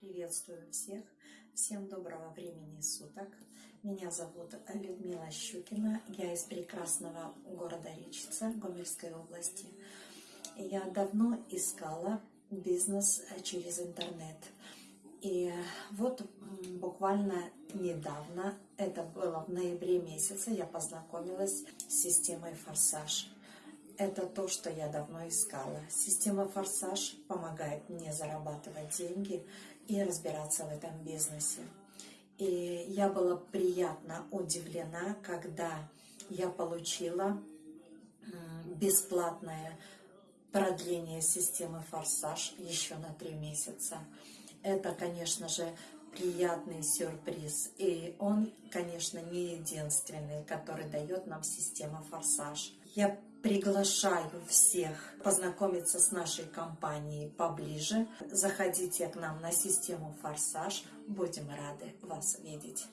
Приветствую всех. Всем доброго времени суток. Меня зовут Людмила Щукина. Я из прекрасного города Речица Гомельской области. Я давно искала бизнес через интернет. И вот буквально недавно, это было в ноябре месяце, я познакомилась с системой «Форсаж». Это то, что я давно искала. Система «Форсаж» помогает мне зарабатывать деньги и разбираться в этом бизнесе. И я была приятно удивлена, когда я получила бесплатное продление системы «Форсаж» еще на три месяца. Это, конечно же, приятный сюрприз. И он, конечно, не единственный, который дает нам система «Форсаж». Я приглашаю всех познакомиться с нашей компанией поближе. Заходите к нам на систему «Форсаж». Будем рады вас видеть.